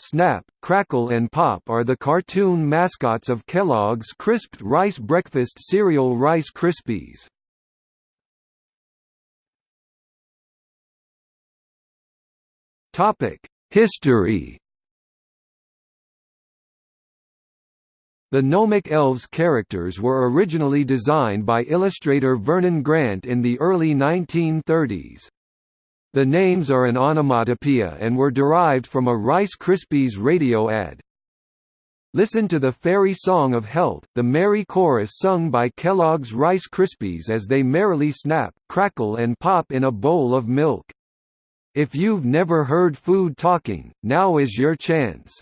Snap, Crackle and Pop are the cartoon mascots of Kellogg's Crisped Rice Breakfast cereal Rice Krispies. History The Gnomic Elves characters were originally designed by illustrator Vernon Grant in the early 1930s. The names are an onomatopoeia and were derived from a Rice Krispies radio ad. Listen to the fairy song of health, the merry chorus sung by Kellogg's Rice Krispies as they merrily snap, crackle and pop in a bowl of milk. If you've never heard food talking, now is your chance.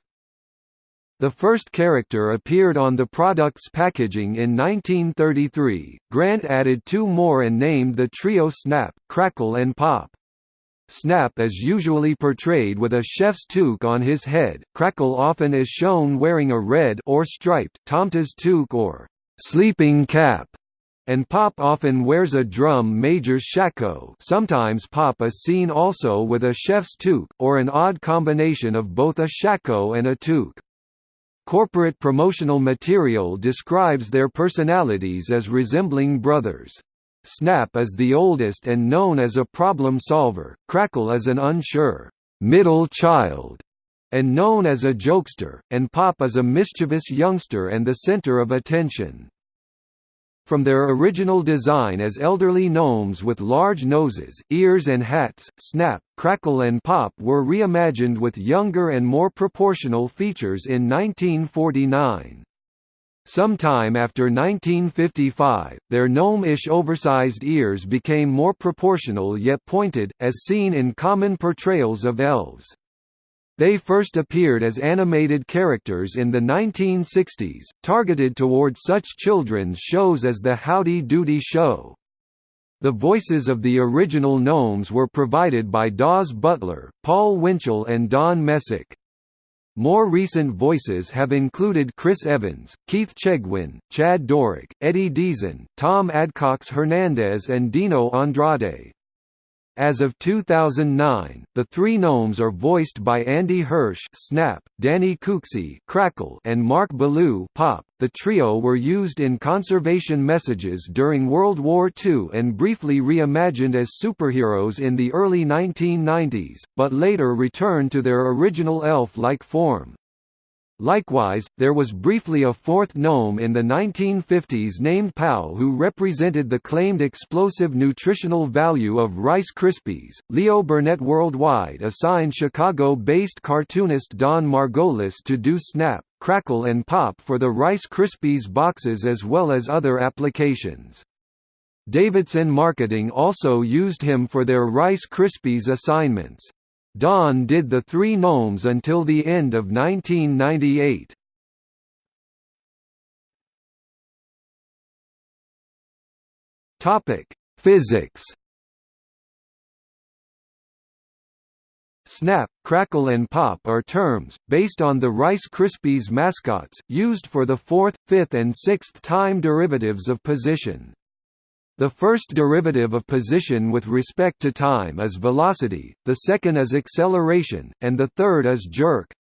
The first character appeared on the product's packaging in 1933. Grant added two more and named the trio Snap, Crackle and Pop. Snap is usually portrayed with a chef's toque on his head, Crackle often is shown wearing a red or striped tomte's toque or sleeping cap, and Pop often wears a drum major's shako sometimes Pop is seen also with a chef's toque, or an odd combination of both a shako and a toque. Corporate promotional material describes their personalities as resembling brothers. Snap is the oldest and known as a problem solver, Crackle is an unsure, middle child, and known as a jokester, and Pop is a mischievous youngster and the center of attention. From their original design as elderly gnomes with large noses, ears and hats, Snap, Crackle and Pop were reimagined with younger and more proportional features in 1949. Sometime after 1955, their gnome-ish oversized ears became more proportional yet pointed, as seen in common portrayals of elves. They first appeared as animated characters in the 1960s, targeted toward such children's shows as the Howdy Doody Show. The voices of the original gnomes were provided by Daws Butler, Paul Winchell and Don Messick. More recent voices have included Chris Evans, Keith Chegwin, Chad Doreck, Eddie Deezen, Tom Adcox Hernandez and Dino Andrade. As of 2009, the three gnomes are voiced by Andy Hirsch Snap, Danny Cooksey Crackle, and Mark Ballou Pop. The trio were used in conservation messages during World War II and briefly reimagined as superheroes in the early 1990s, but later returned to their original elf-like form. Likewise, there was briefly a fourth gnome in the 1950s named Pow who represented the claimed explosive nutritional value of Rice Krispies. Leo Burnett Worldwide assigned Chicago-based cartoonist Don Margolis to do Snap, Crackle and Pop for the Rice Krispies boxes as well as other applications. Davidson Marketing also used him for their Rice Krispies assignments. Don did the Three Gnomes until the end of 1998. Topic: Physics. Snap, crackle and pop are terms, based on the Rice Krispies mascots, used for the fourth, fifth and sixth time derivatives of position. The first derivative of position with respect to time is velocity, the second is acceleration, and the third is jerk.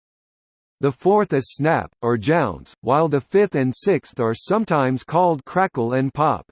The fourth is snap, or jounce, while the fifth and sixth are sometimes called crackle and pop.